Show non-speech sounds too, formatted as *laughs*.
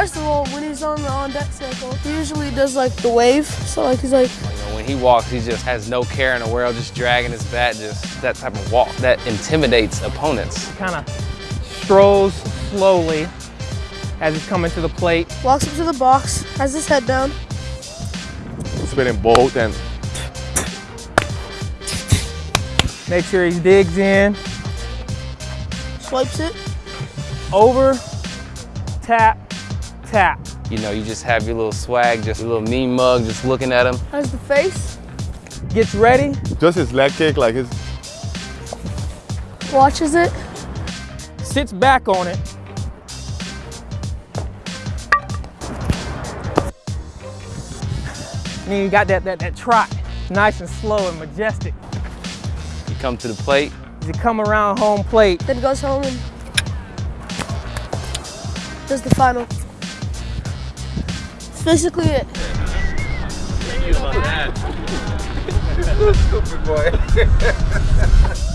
First of all, when he's on the on deck circle, he usually does like the wave. So like he's like. You know, when he walks, he just has no care in the world, just dragging his bat, just that type of walk that intimidates opponents. Kind of strolls slowly as he's coming to the plate. Walks up to the box, has his head down. Spinning both and Make sure he digs in, Swipes it. over, tap, tap. You know, you just have your little swag, just a little mean mug, just looking at him. Has the face. Gets ready, just his leg kick, like his Watches it. sits back on it. And then you got that, that, that trot, nice and slow and majestic. You come to the plate, you come around home plate, Then goes home and does the final. That's basically it. stupid boy. *laughs*